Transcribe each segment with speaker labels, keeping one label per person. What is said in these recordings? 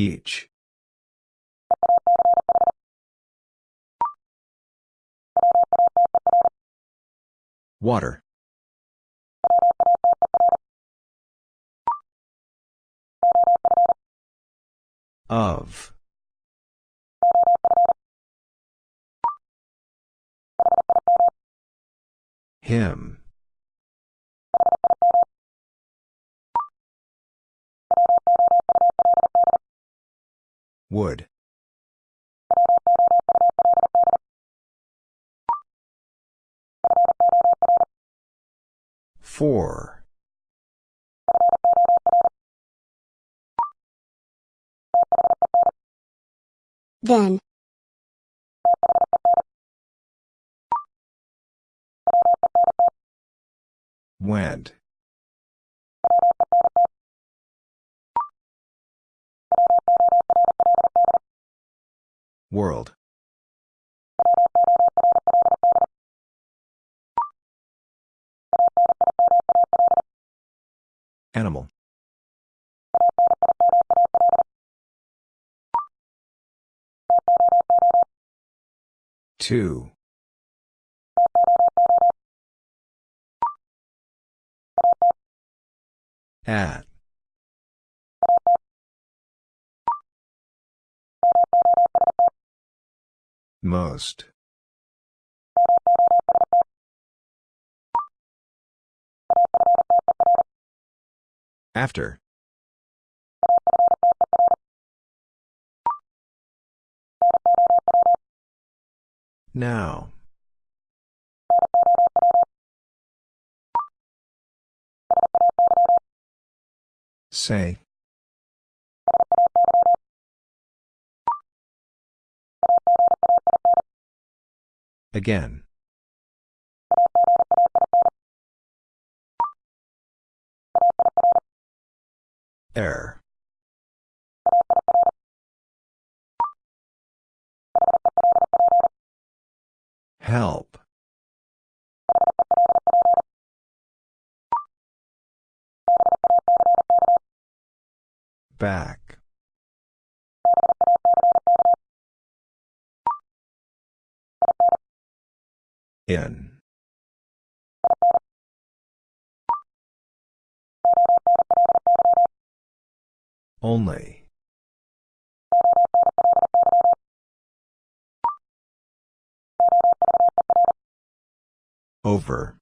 Speaker 1: Each. Water. Of. Him. Would. Four.
Speaker 2: Then.
Speaker 1: Went. World. Animal. Two. At. Most. After. Now. Say. Again. Error. Help. Back. In. Only. Over.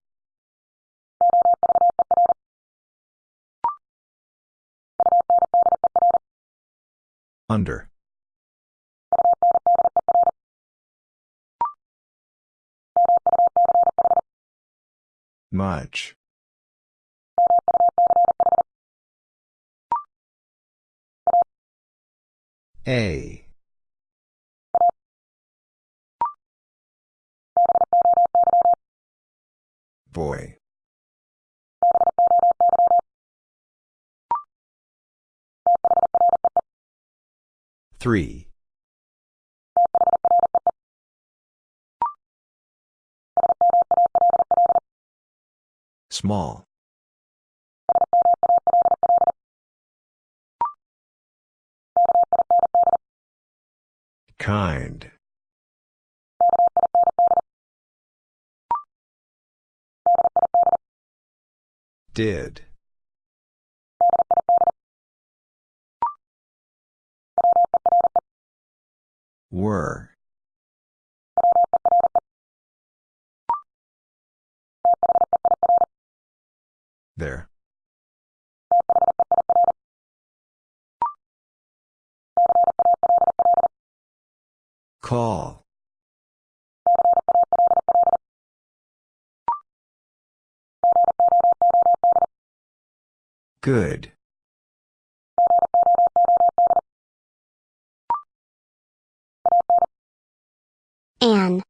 Speaker 1: Under. Much. A. Boy. Three. Small. Kind. Did. Were. There. Call. Good.
Speaker 2: An.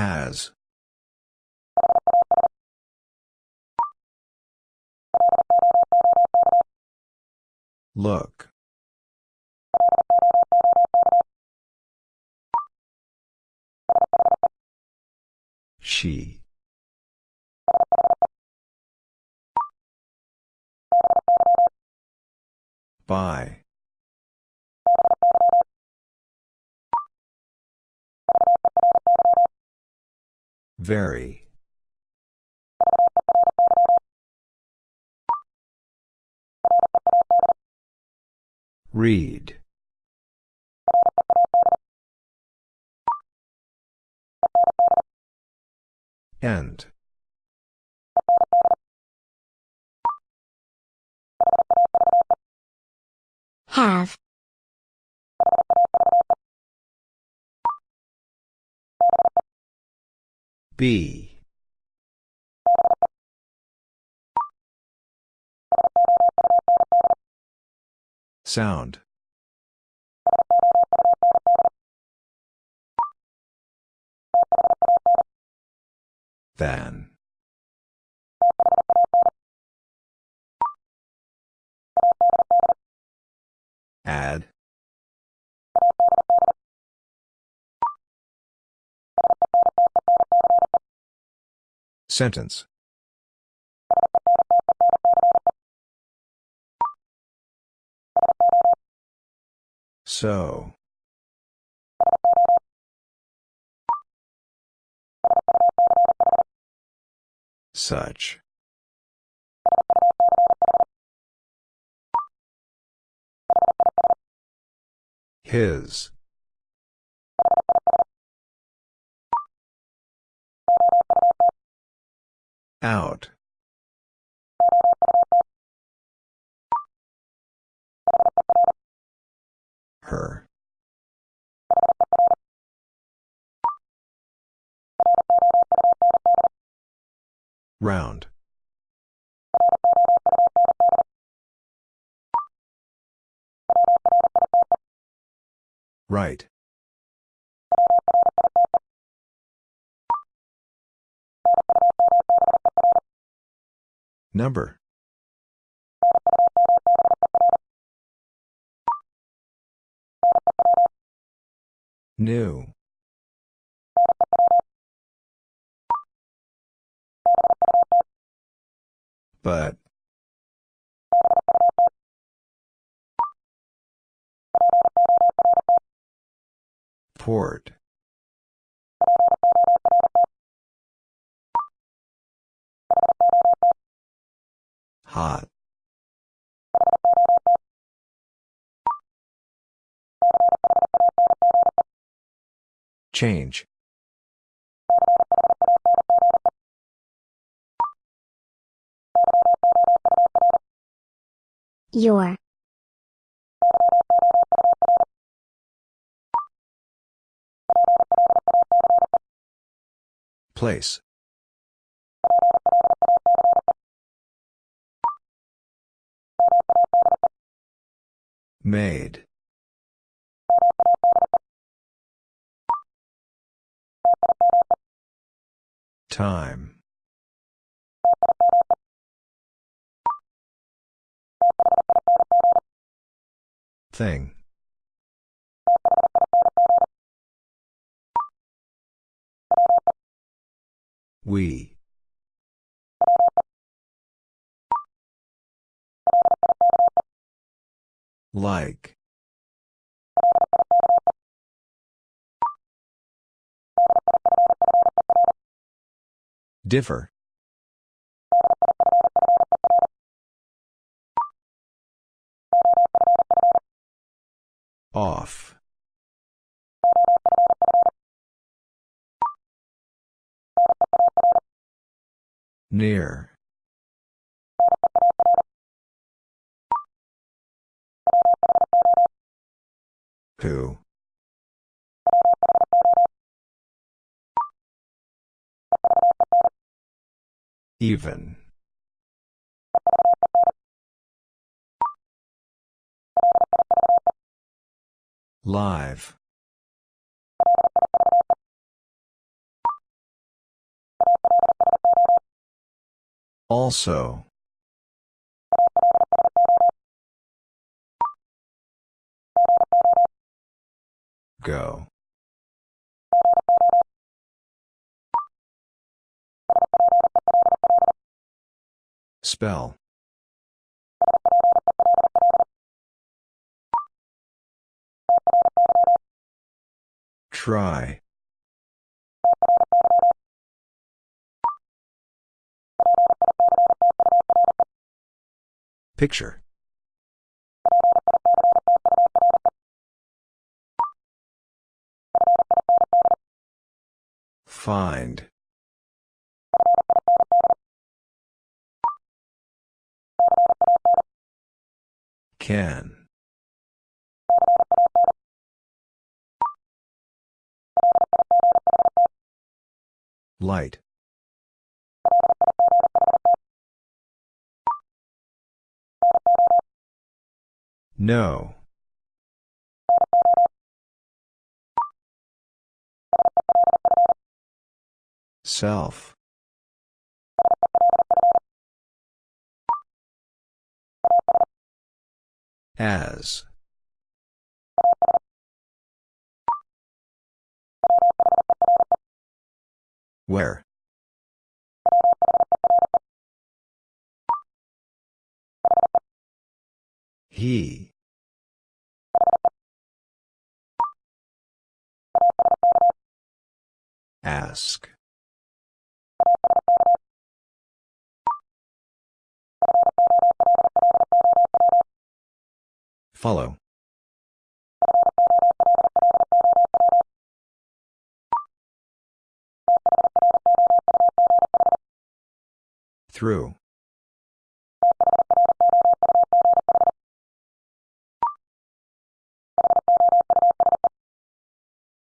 Speaker 1: Has. Look. She. By. Very. Read. End.
Speaker 2: Have.
Speaker 1: Be. Sound. Than. Add. Sentence. So. Such. His. Out. Her. Round. Right. Number. New. But. Port. Hot. Change.
Speaker 2: Your.
Speaker 1: Place. Made. Time. Thing. We. Like. Differ. Off. Near. Who? Even. Live. Also. Go. Spell. Try. Picture. Find. Can. Light. No. Self. As. Where? He. Ask. Follow. Through.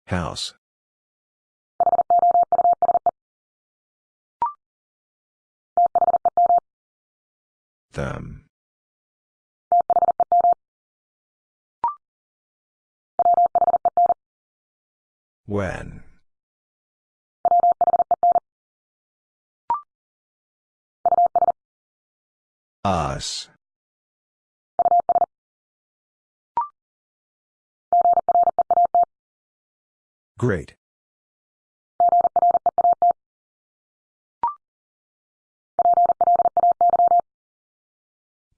Speaker 1: House. Them. When. Us. Great.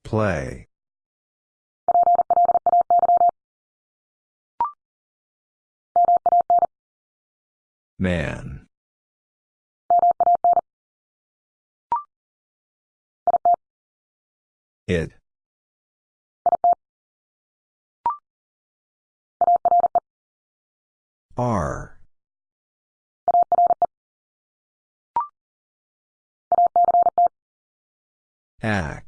Speaker 1: Play. Man. It. R. Act.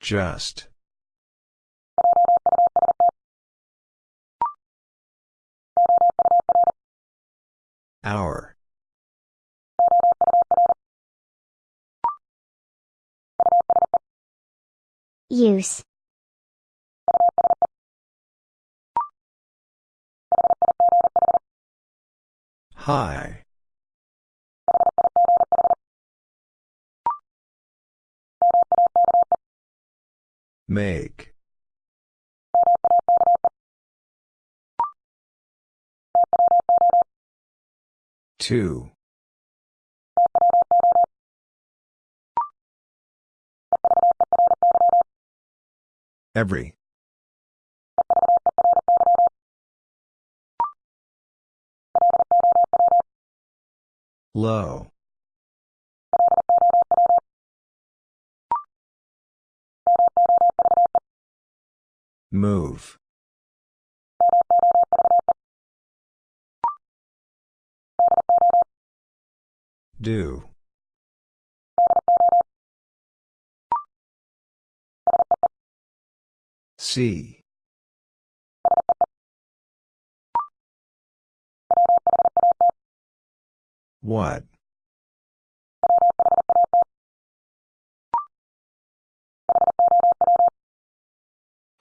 Speaker 1: Just. Hour.
Speaker 2: Use.
Speaker 1: High. Make. Two. Every. Low. Move. Do. See. What?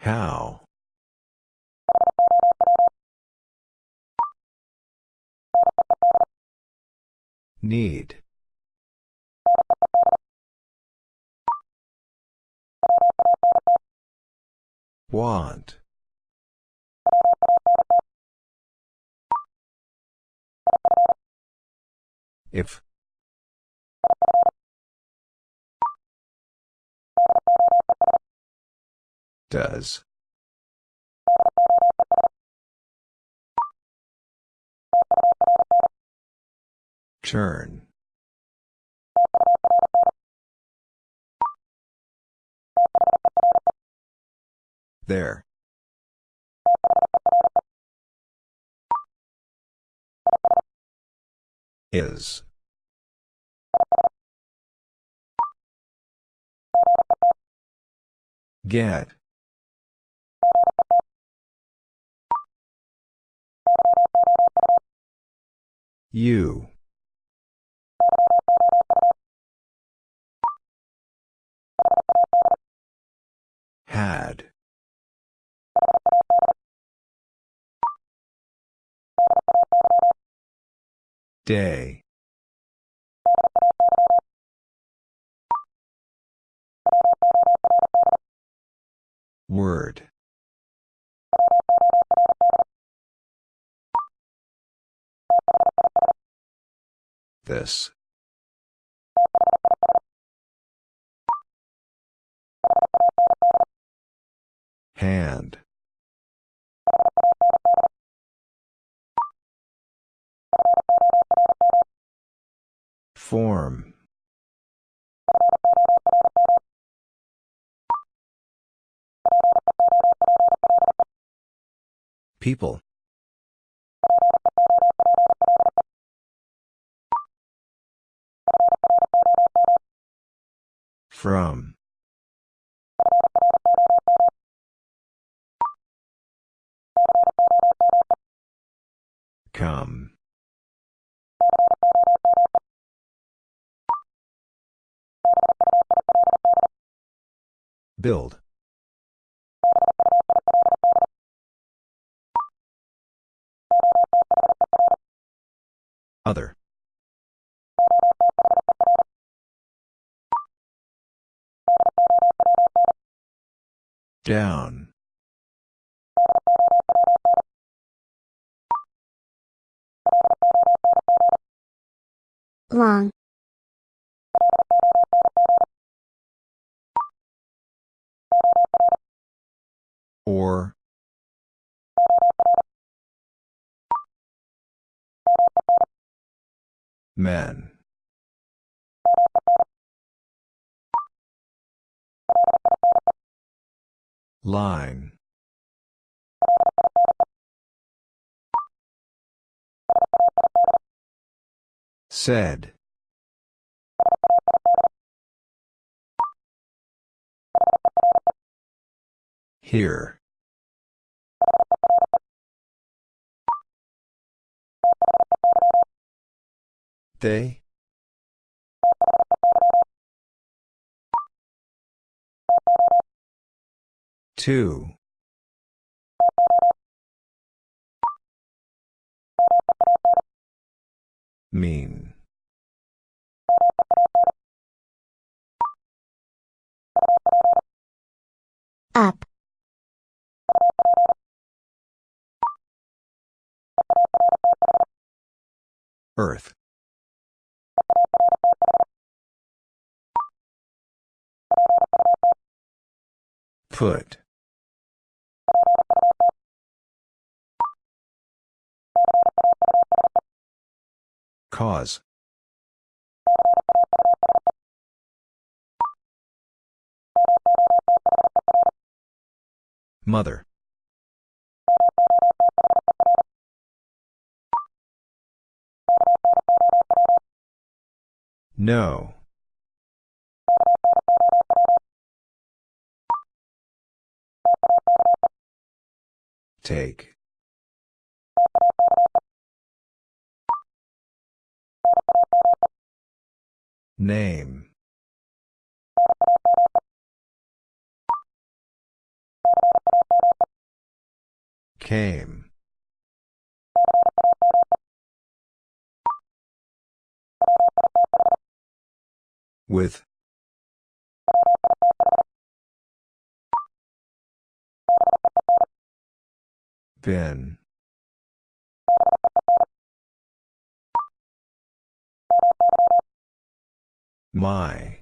Speaker 1: How? Need. Want. If. Does. Turn. There. Is. Get. You. Had. Day. Word. This. Hand. Form. People. From. Come. Build. Other. Down.
Speaker 2: Long.
Speaker 1: Or. Men. Line. Said. Here. They? Two. Mean.
Speaker 2: Up.
Speaker 1: Earth. Put. Cause. Mother. No. Take. Name. Came. With. Been. My.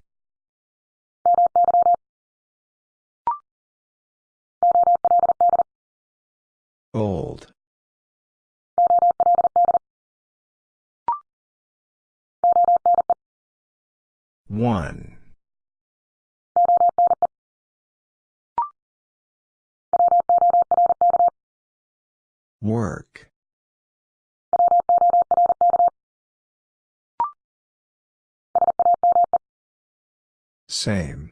Speaker 1: Old. One. Work. Same.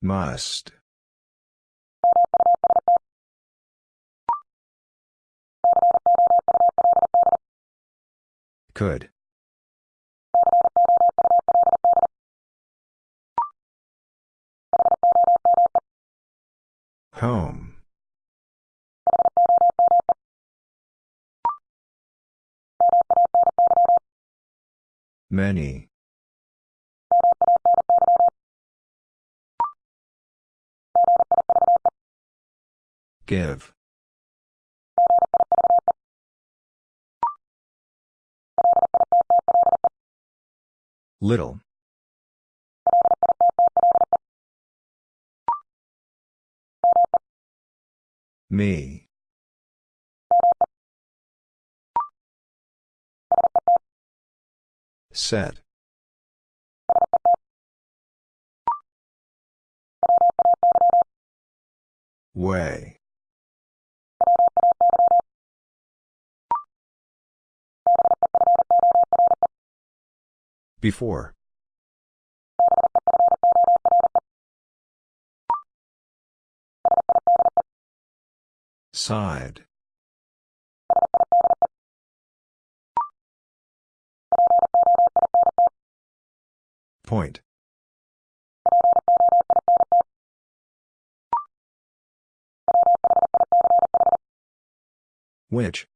Speaker 1: Must. Could. Home. Many. Give. Little. Me. Set. Way. Before. Side. Point. Which?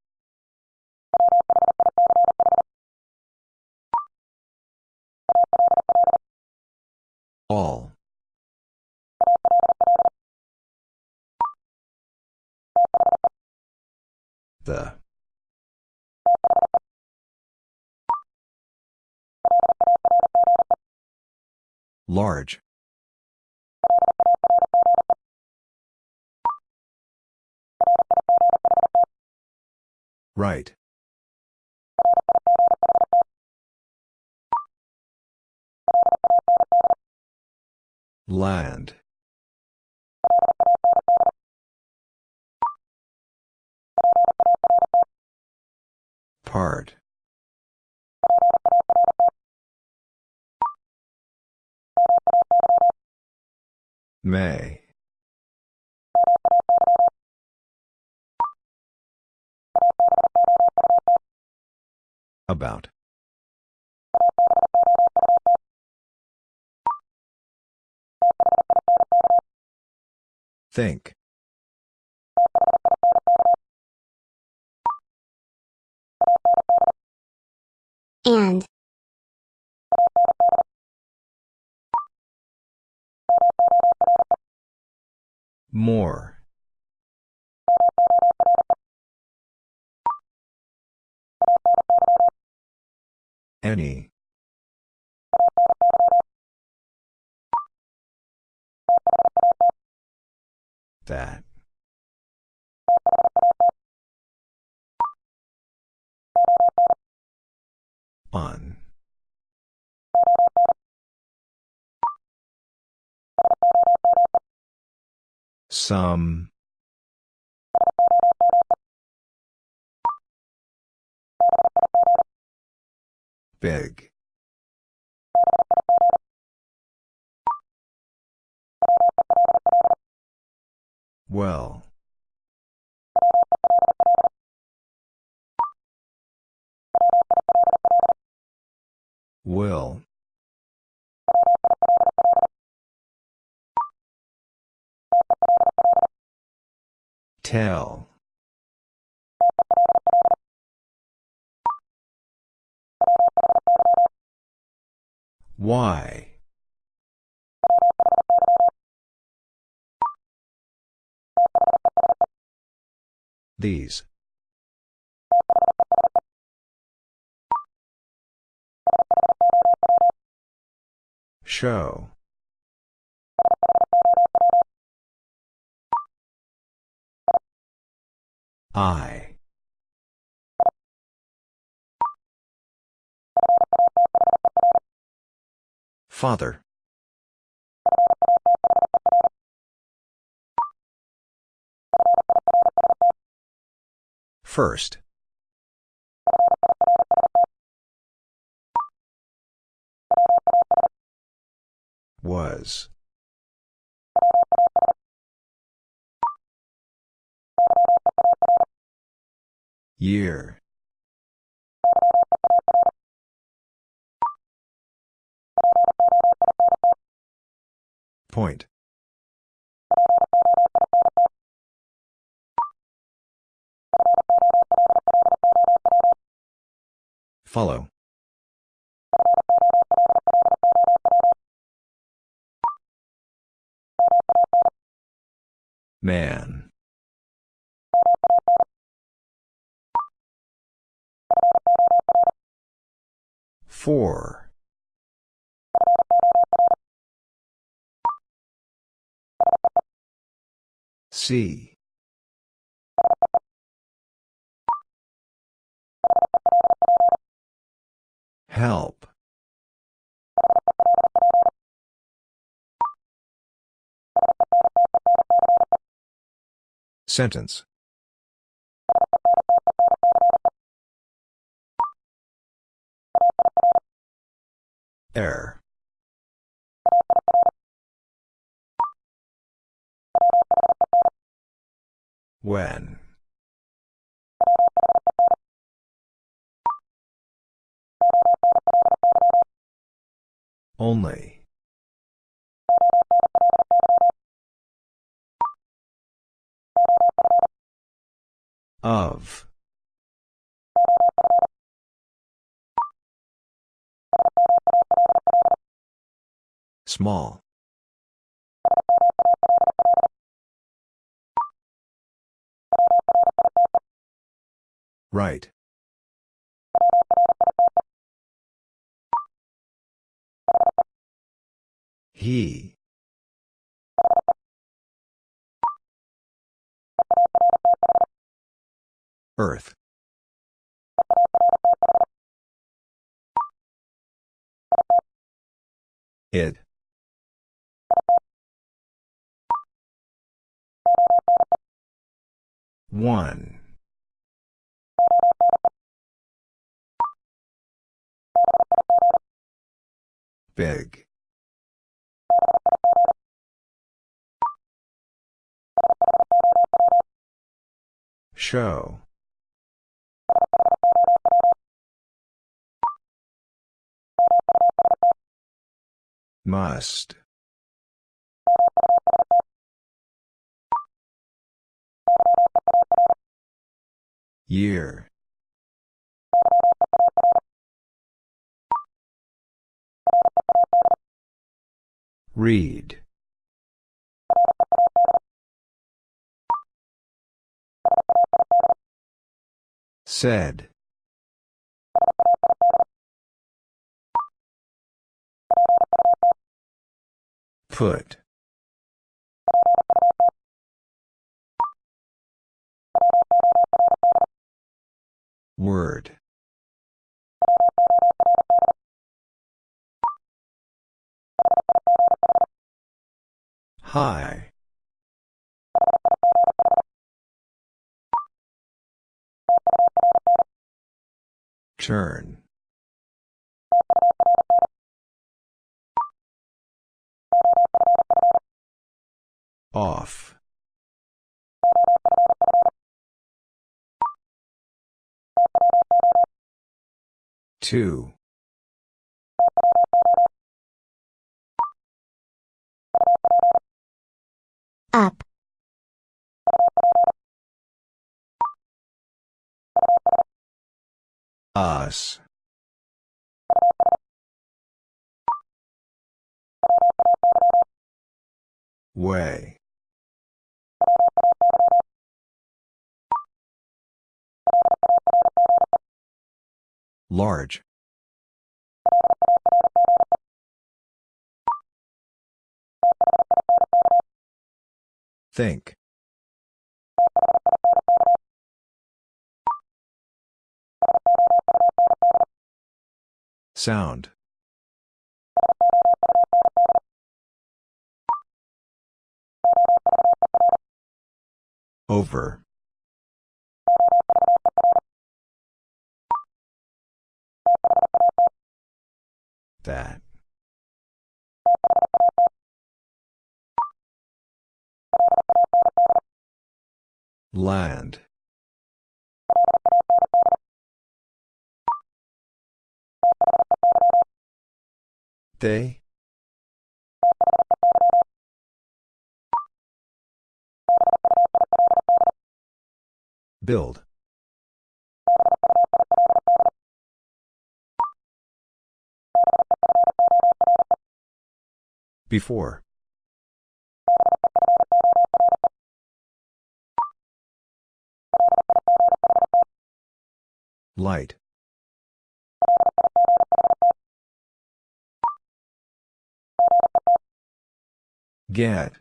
Speaker 1: All. The. Large. Right. Land. Part. May. About. Think.
Speaker 2: And.
Speaker 1: More. Any. That. On. Some. Big. Well. Will. Tell. Why? These. Show. I. Father. First. Was. Year. Point. Follow. Man. Four. C. Help. Sentence. Error. When. Only. Of. Small. Right. He. Earth. It. One. Big. Show. Must. Year. Read. Said. Put. Word. Hi. Turn. Off. Two.
Speaker 2: Up.
Speaker 1: Us. Way. Large. Think. Sound. Over. That. Land. They? Build. Before. Light. Get.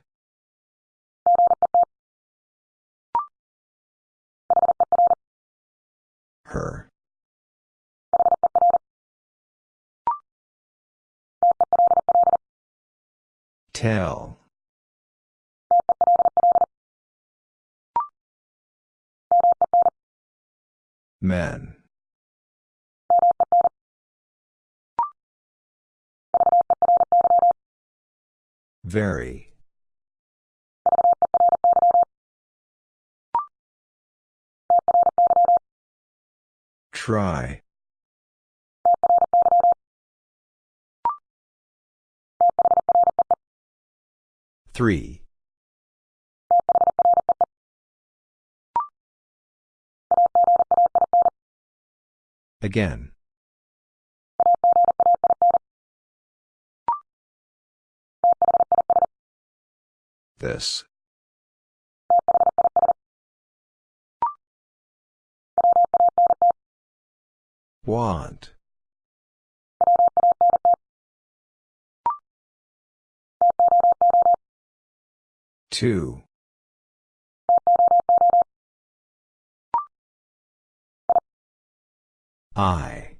Speaker 1: Her. Tell. Men. Very. Try. Three. Again. This. Want. Two. I.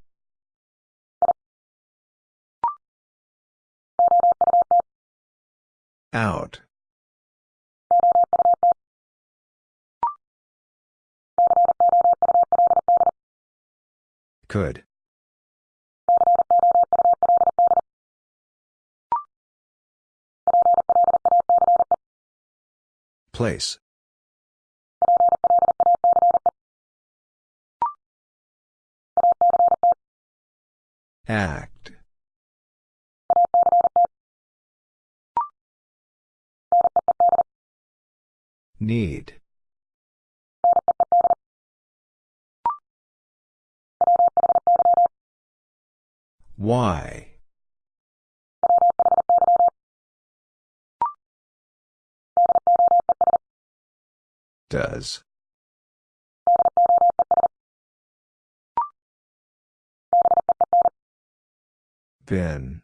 Speaker 1: Out. Could. Place. Act. Need. Why? Does. Been.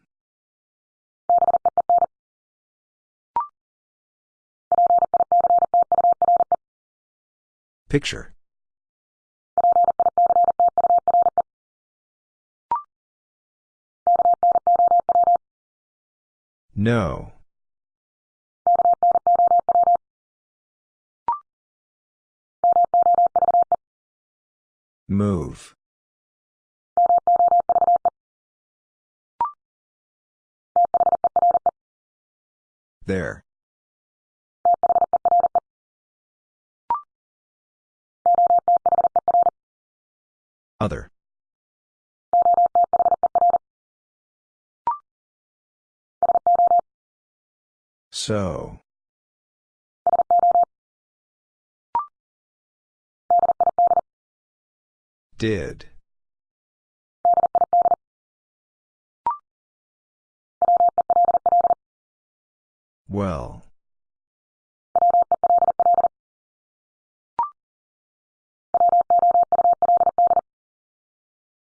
Speaker 1: Picture. No. Move. There. Other. So. Did. Well.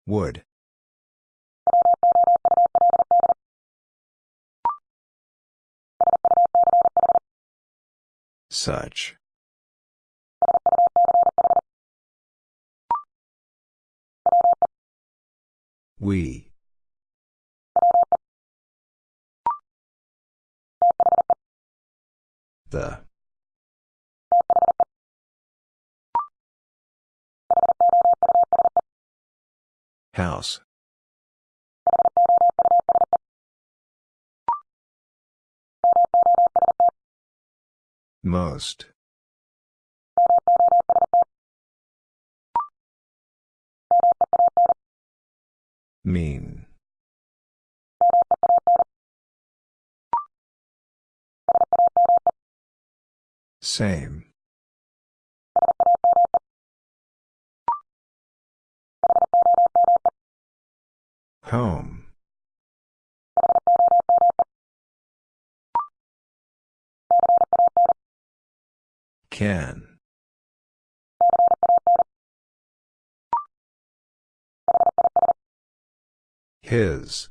Speaker 1: Would. Such. We. The. House. Most. Mean. Same. Home. Can. His.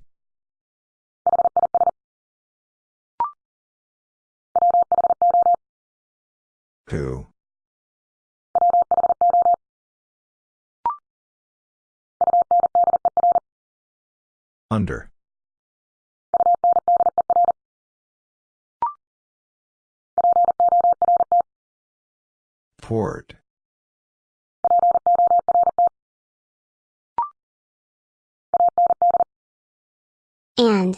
Speaker 1: Who? Under. Port.
Speaker 2: And.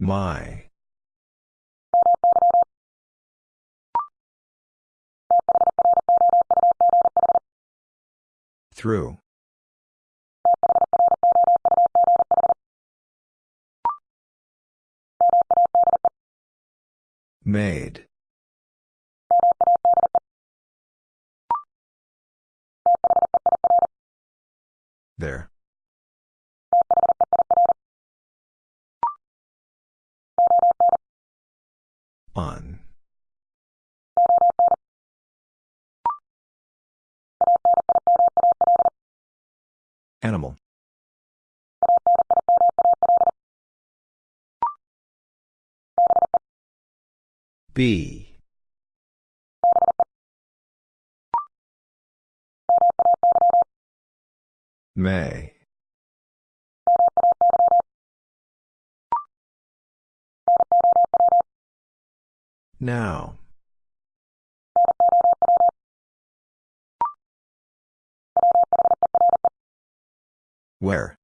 Speaker 1: My. Through. Made. There. On. Animal. B. May. Now. Where?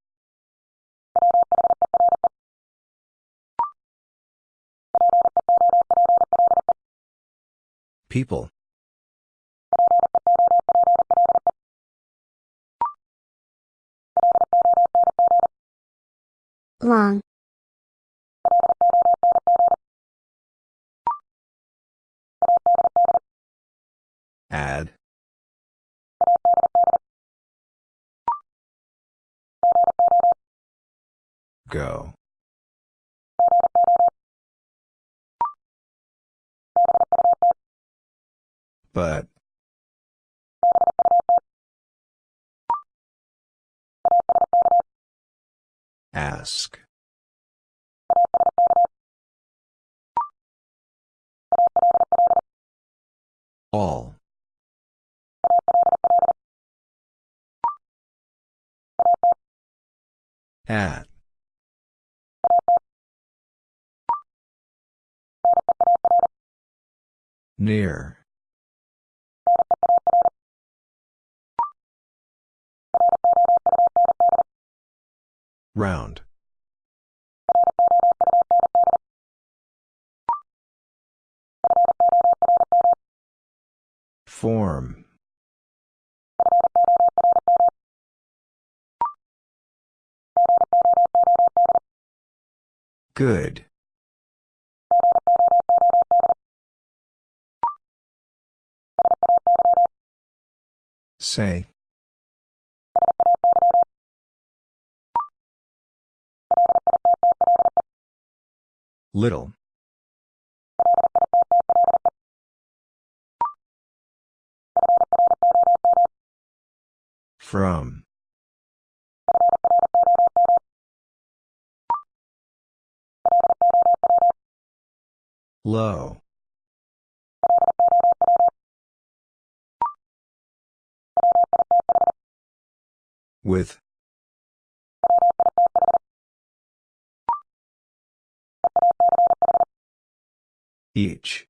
Speaker 1: People.
Speaker 2: Long.
Speaker 1: Add. Go. But. Ask. All. At. Near. Round. Form. Good. Say. Little. From. Low. With. Each.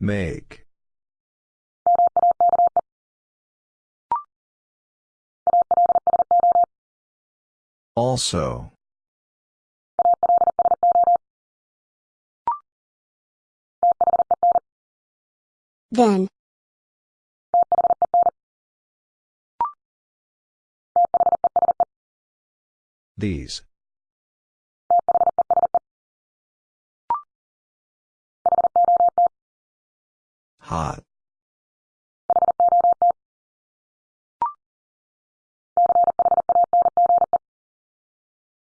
Speaker 1: Make. Also.
Speaker 2: Then.
Speaker 1: These. Hot.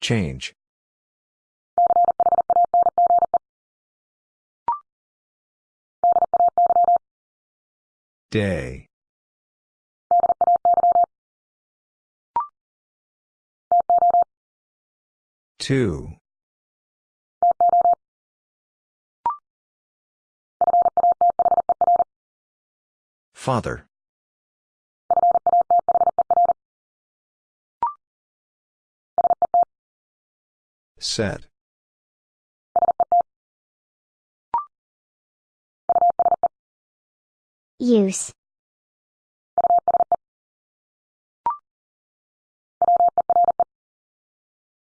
Speaker 1: Change. Day. Two. Father. Set.
Speaker 2: Use.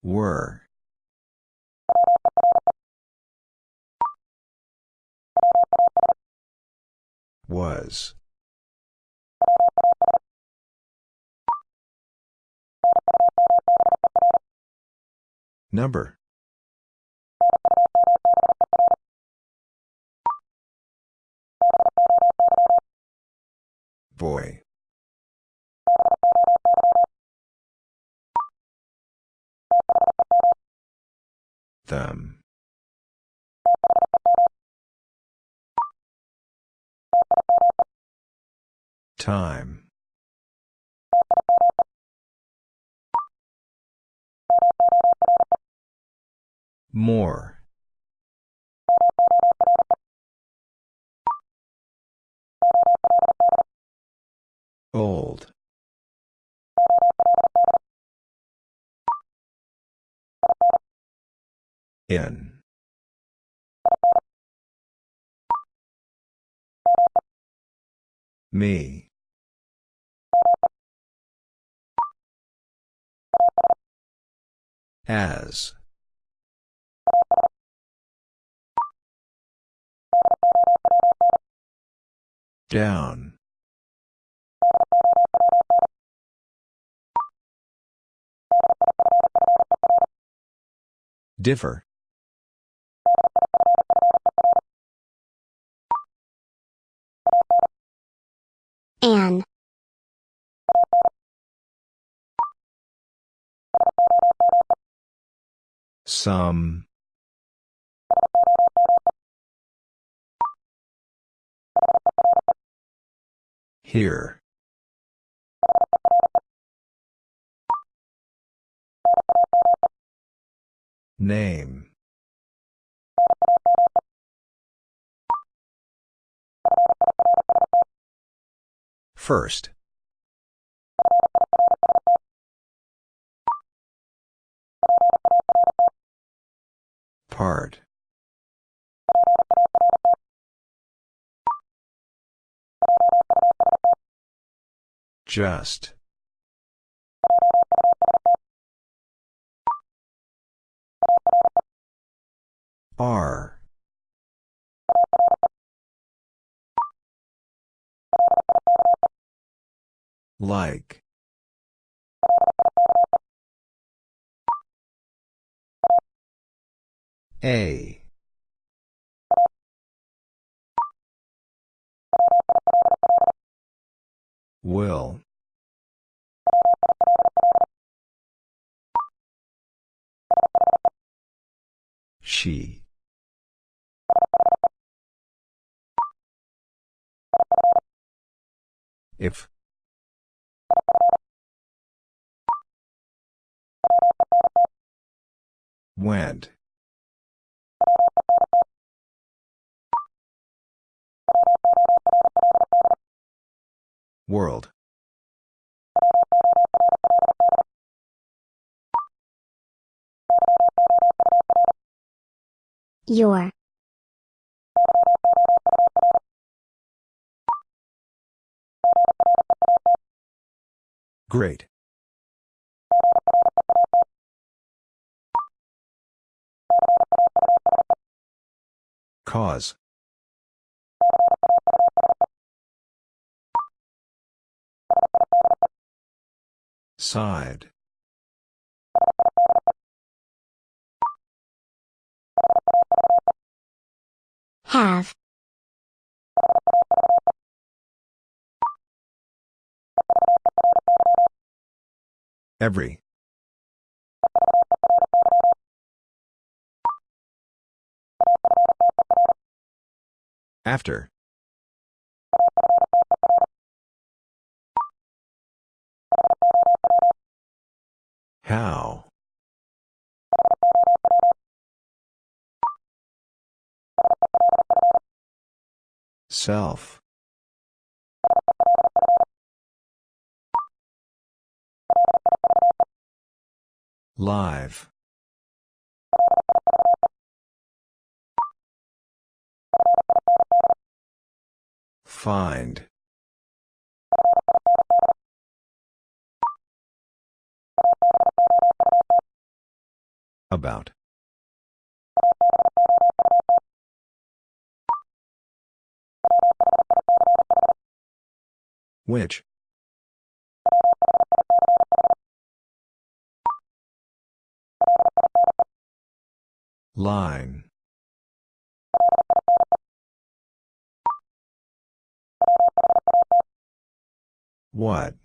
Speaker 1: Were. Was. Number. Boy. Them. Time. More. Old. In. Me. As. Down. Differ.
Speaker 2: An.
Speaker 1: Some. Here. Name. First. Part. Just. R. Like. A. Will. She. If. Went. World.
Speaker 2: Your.
Speaker 1: Great. Cause. Side.
Speaker 2: Have.
Speaker 1: Every. After. How? Self. Live. Find. About. Which? Line. What?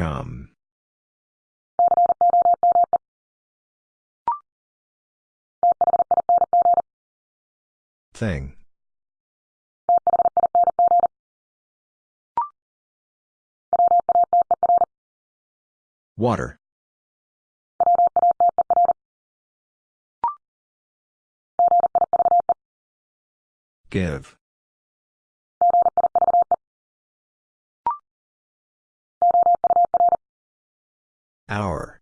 Speaker 1: Come. Thing. Water. Give. Hour.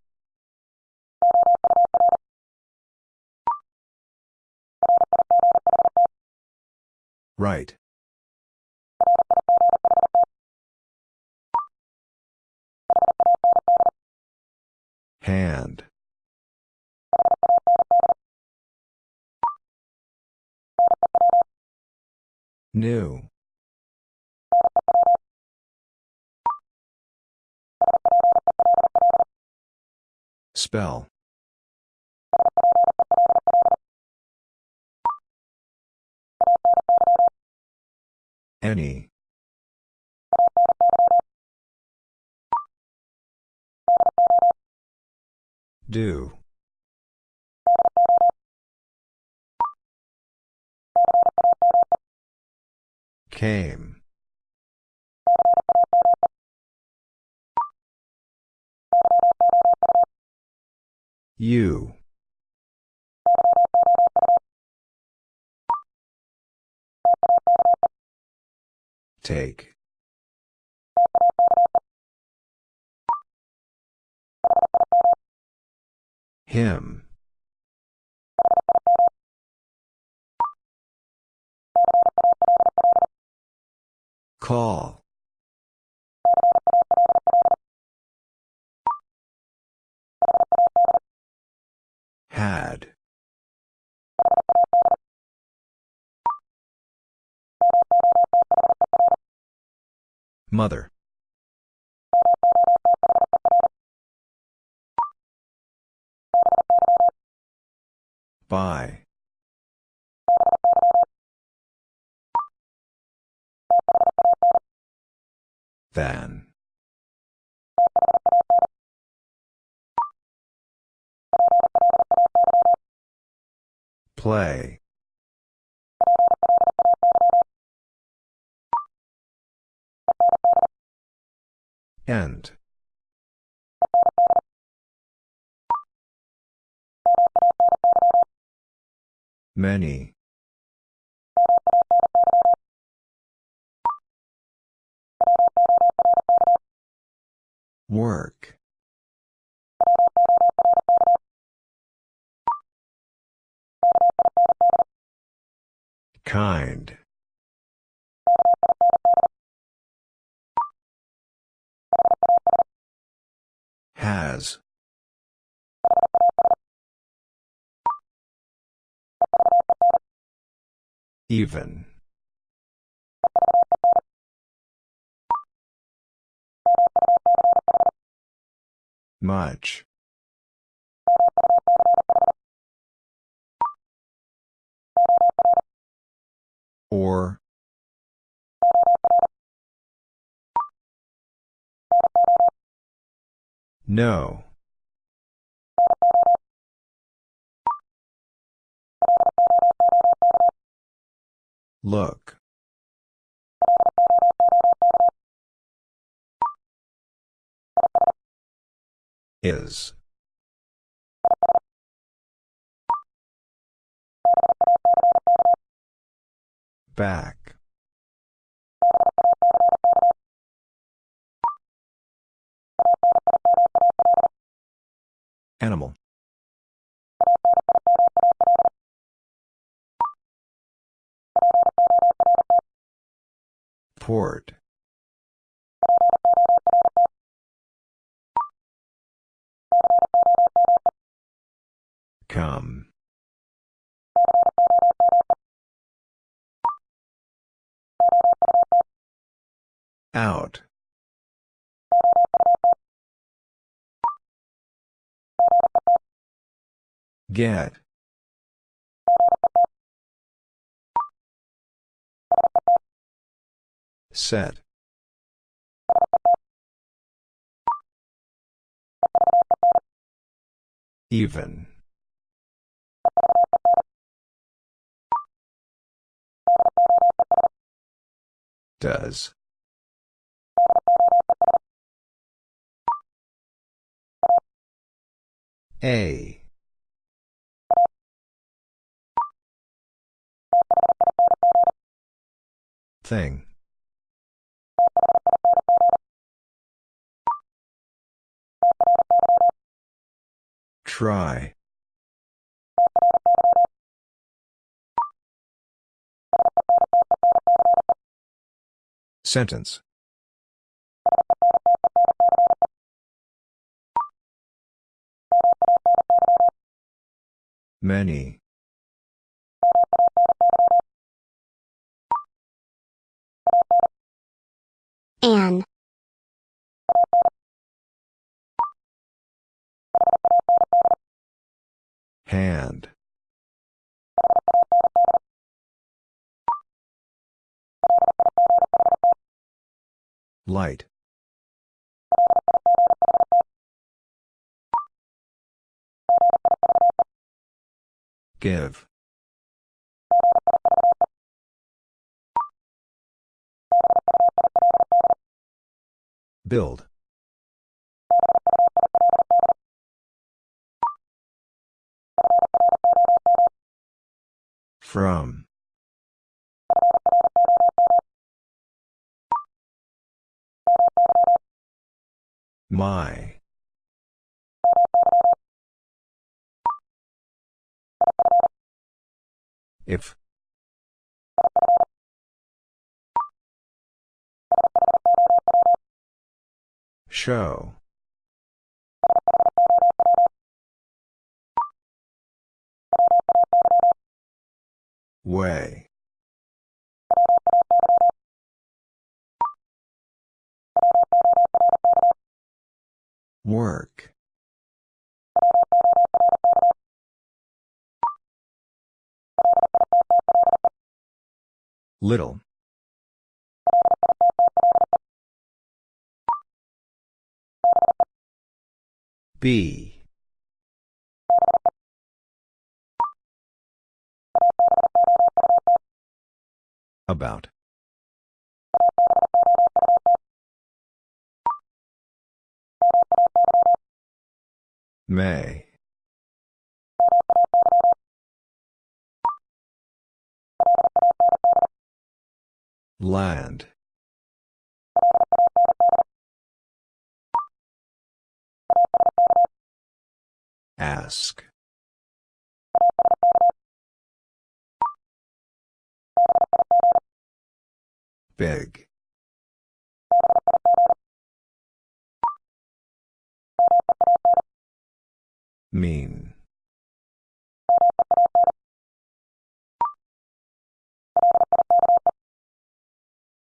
Speaker 1: Right. Hand. New. Spell. Any. Do. Came. You. Take. Him. Call. Had. Mother. By. Than. Play. End. Many. Work. Kind. Has. Even. Much. Or. No. Look. Is. Back. Animal. Port. Come. Out. Get. Set. Even. Does. A. Thing. Try. Sentence. Many.
Speaker 2: An.
Speaker 1: Hand. Light. Give. Build. From. My. If. Show. Way. Work. Little. B. About. May. Land Ask. Big. Mean.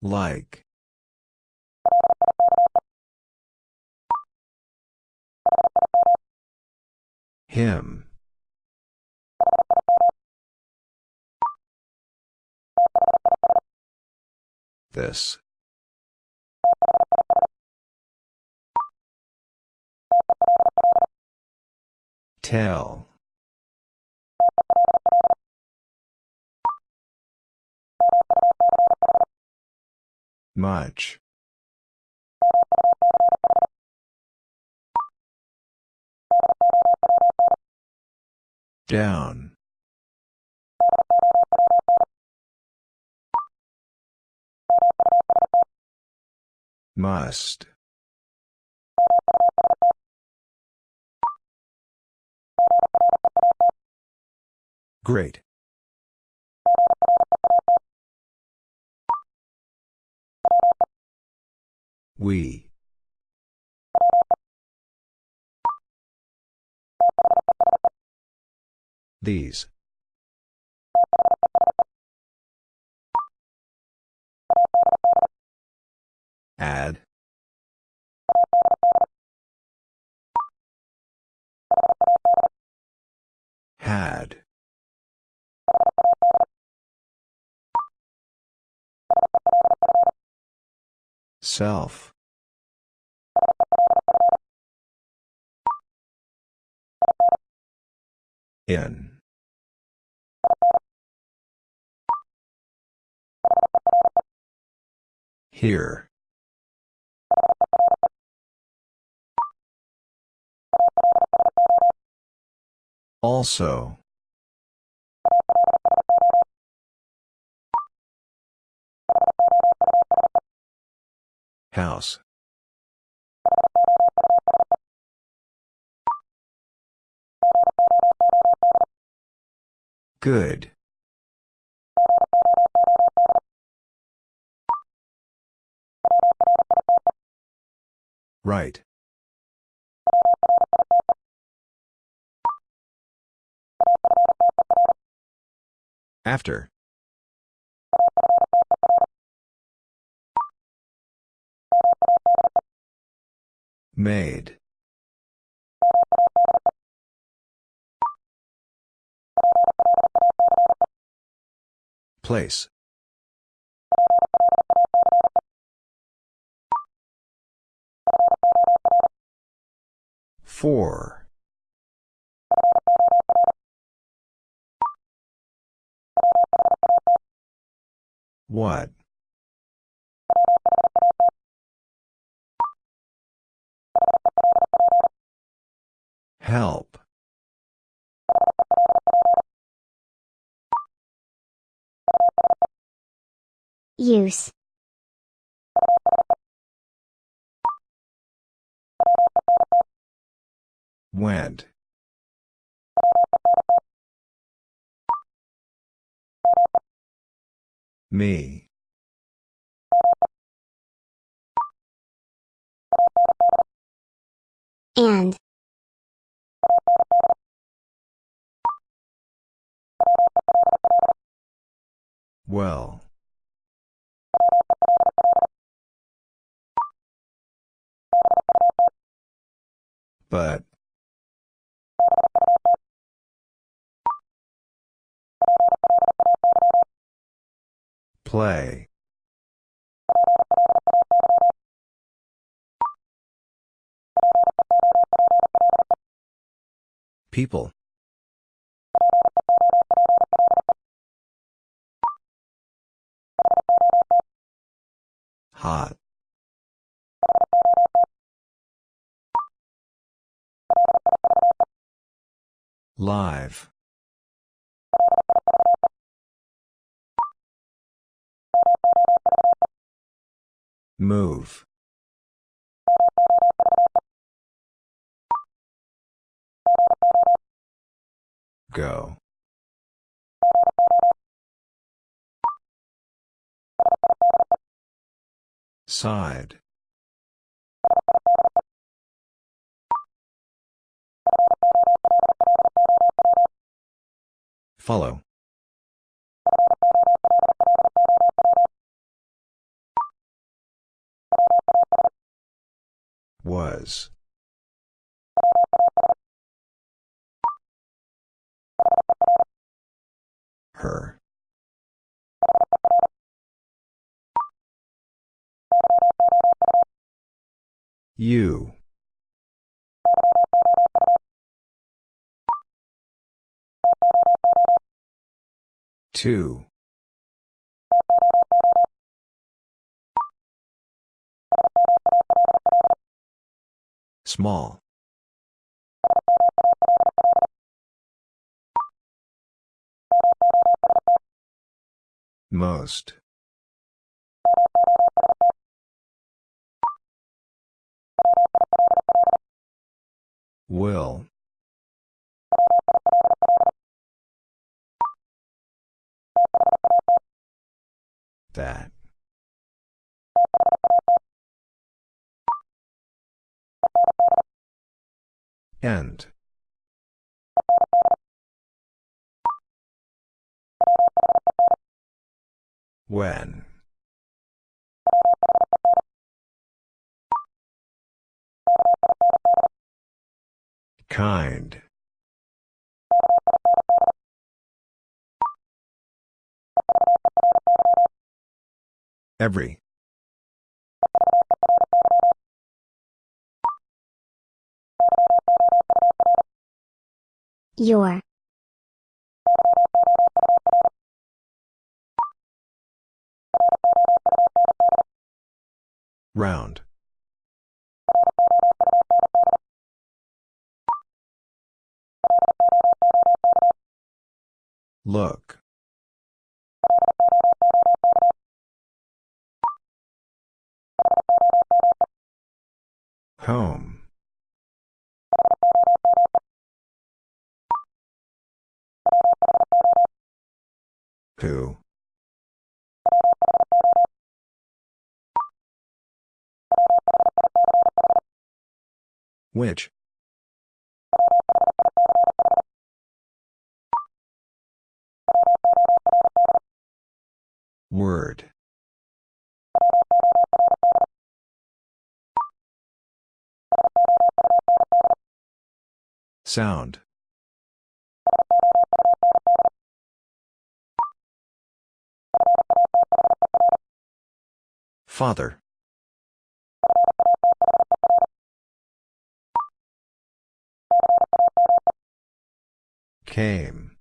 Speaker 1: Like. Him. This. Tell. Much. Down. Must. Great. We. These. Add. Had. Self. In. Here. Also. House. Good. Right. After. Made. Place. Four. What? Help.
Speaker 2: Use.
Speaker 1: Went. Me.
Speaker 2: And.
Speaker 1: Well. But. Play. People. Hot. Live. Move. Go. Side. Follow. Was. Her. You. Two. Small. Most. Will. That. End. When. Kind. Every.
Speaker 2: Your.
Speaker 1: Round. Look. Home. Who? Which? Word. Sound. Father. Came.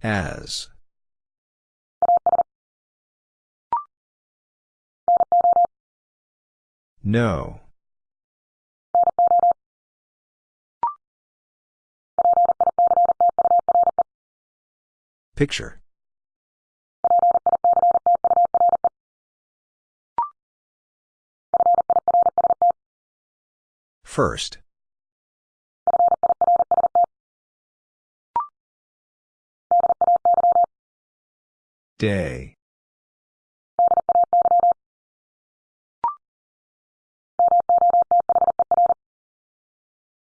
Speaker 1: As. No. Picture. First. Day.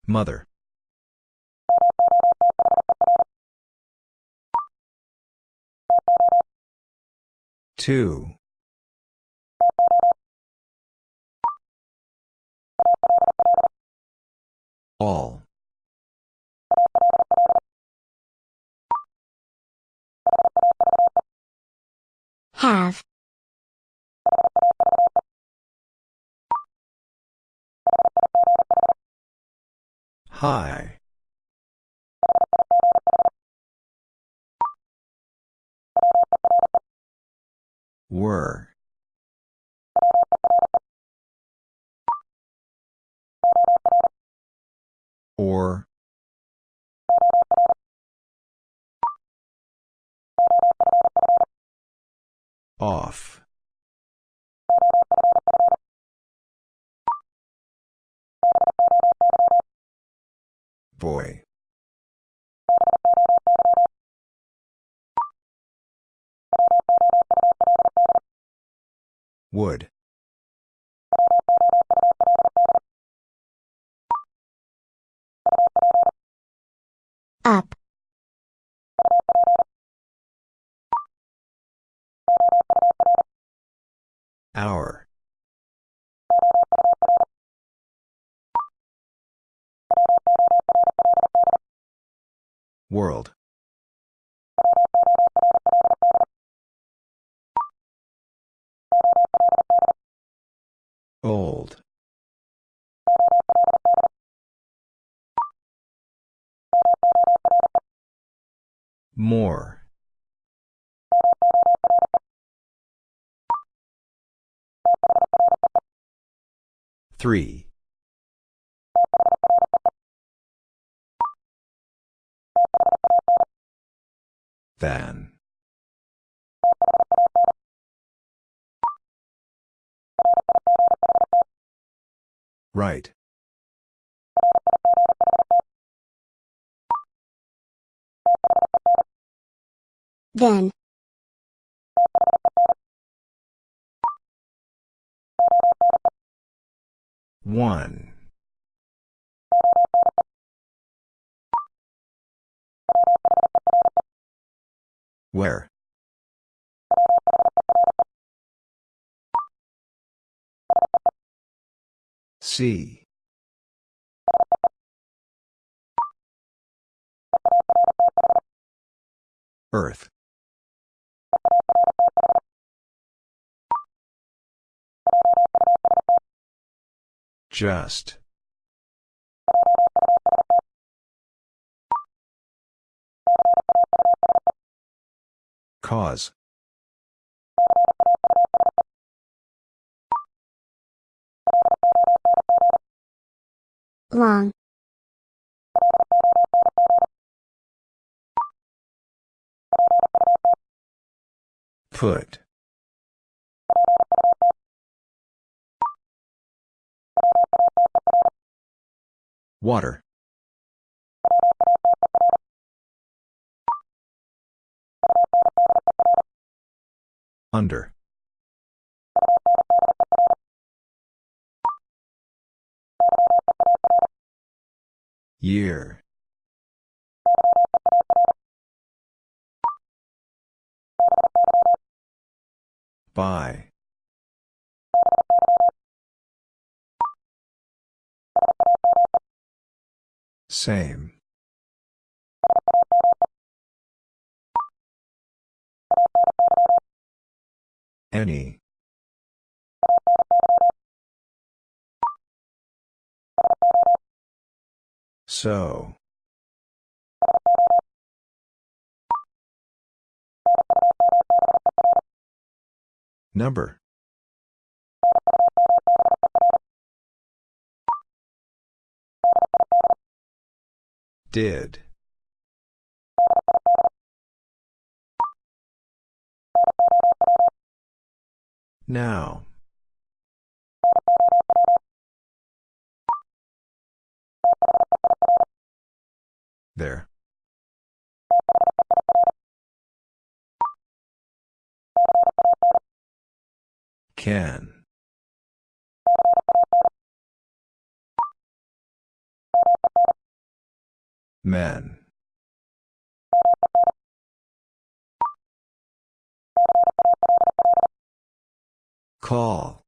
Speaker 1: Mother. Two. All.
Speaker 2: Have.
Speaker 1: High. Were. Or. Off. Boy. Would.
Speaker 2: Up.
Speaker 1: Hour. World. Old. More. Three. Than. Right.
Speaker 2: Then.
Speaker 1: One. Where? See. Earth. Just. Cause.
Speaker 2: Long.
Speaker 1: Put. Water. Under. Year. By. Same. Any. So. Number. Did. Now. There. Can. Men. Call.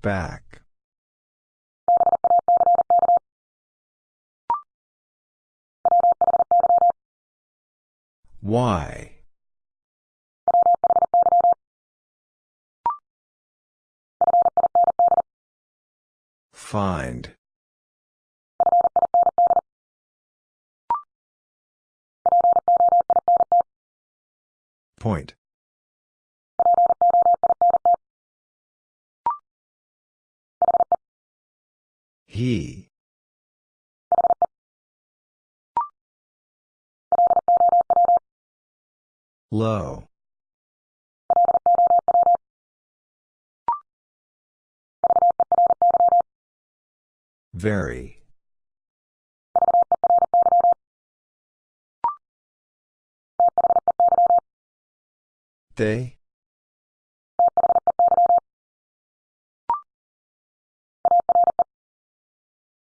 Speaker 1: Back. Why? Find. Point. He. Low. Very. They?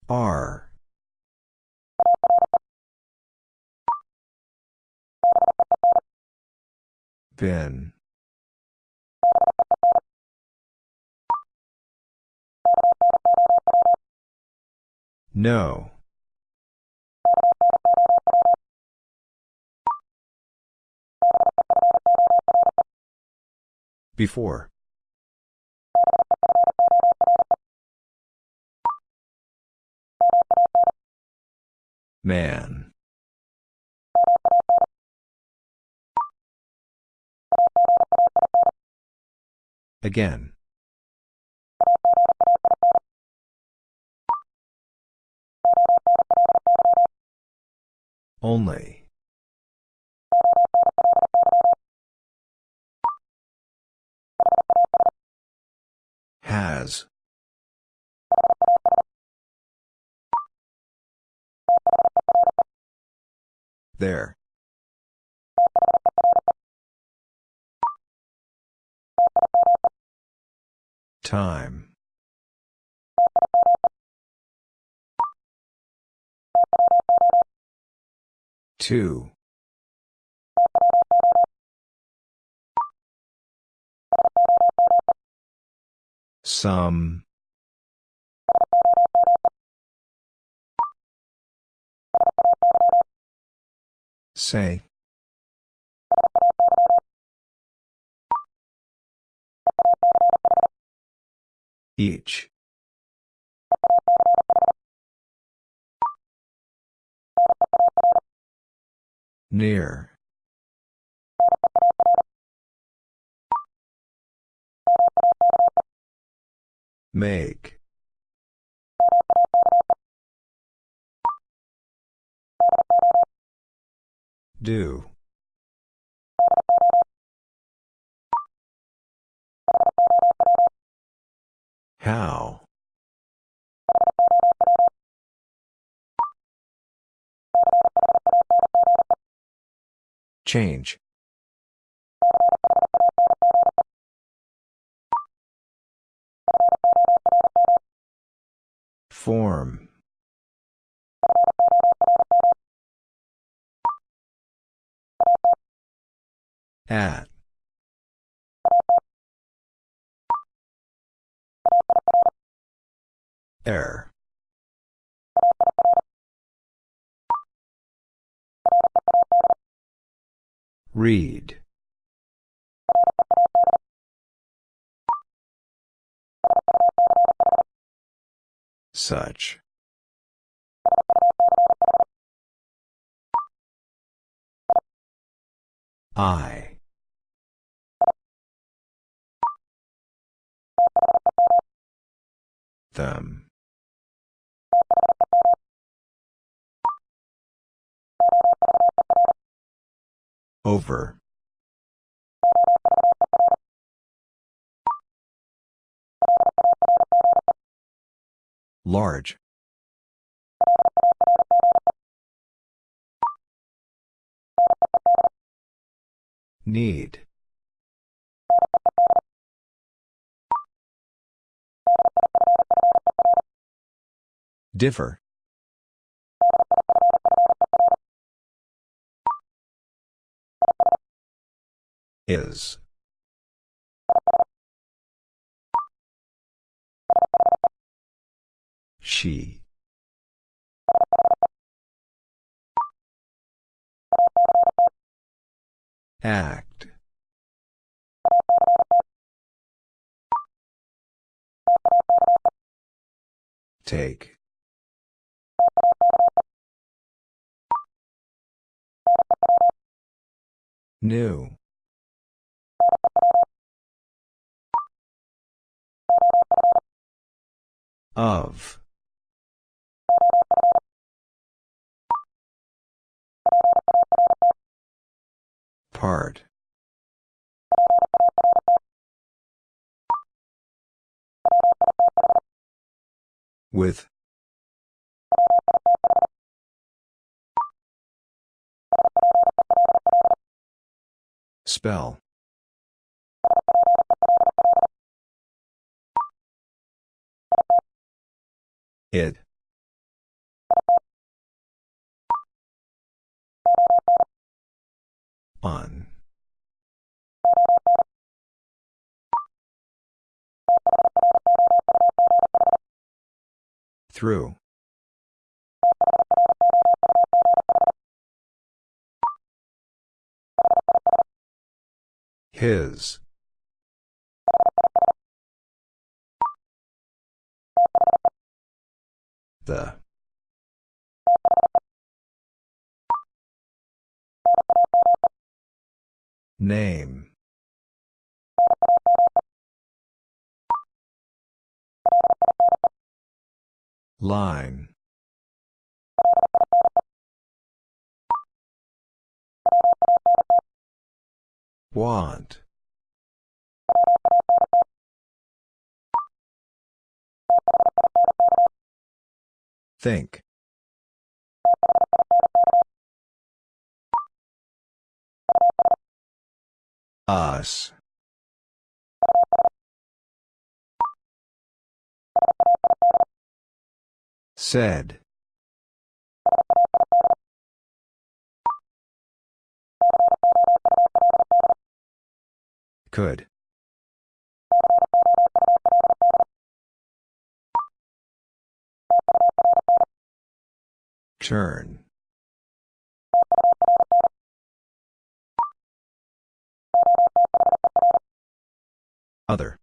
Speaker 1: Are. Been. No. Before. Man. Again. Only. Has. There. Time. Two. Some. Say. Each. Near. Make. Do. How? Change. Form. At. Air. Read. Such. I. Them. Over. Large. Need. Differ. Is. She. Act. Take. New. Of. Part. With. Spell. It. On. Through. His. The. Name. Line. Want. Think. Us. Said. Could. Turn. Other.